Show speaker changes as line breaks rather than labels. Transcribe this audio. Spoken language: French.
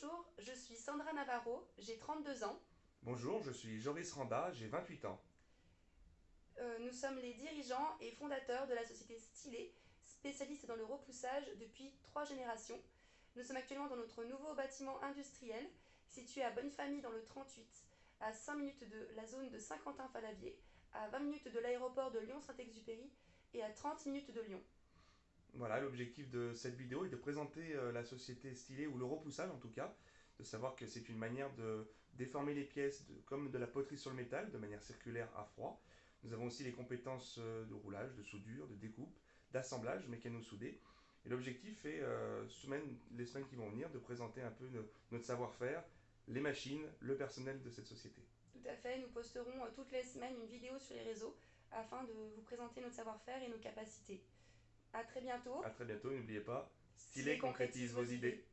Bonjour, je suis Sandra Navarro, j'ai 32 ans.
Bonjour, je suis Joris Randa, j'ai 28 ans.
Euh, nous sommes les dirigeants et fondateurs de la société Stylé, spécialiste dans le repoussage depuis trois générations. Nous sommes actuellement dans notre nouveau bâtiment industriel, situé à Bonnefamille dans le 38, à 5 minutes de la zone de Saint-Quentin-Falavier, à 20 minutes de l'aéroport de Lyon-Saint-Exupéry et à 30 minutes de Lyon.
Voilà, l'objectif de cette vidéo est de présenter euh, la société stylée, ou le repoussage en tout cas, de savoir que c'est une manière de déformer les pièces comme de la poterie sur le métal, de manière circulaire à froid. Nous avons aussi les compétences euh, de roulage, de soudure, de découpe, d'assemblage mécano-soudé. Et l'objectif est, euh, semaine, les semaines qui vont venir, de présenter un peu notre savoir-faire, les machines, le personnel de cette société.
Tout à fait, nous posterons toutes les semaines une vidéo sur les réseaux afin de vous présenter notre savoir-faire et nos capacités. À très bientôt.
À très bientôt, n'oubliez pas, stylé concrétise vos idées.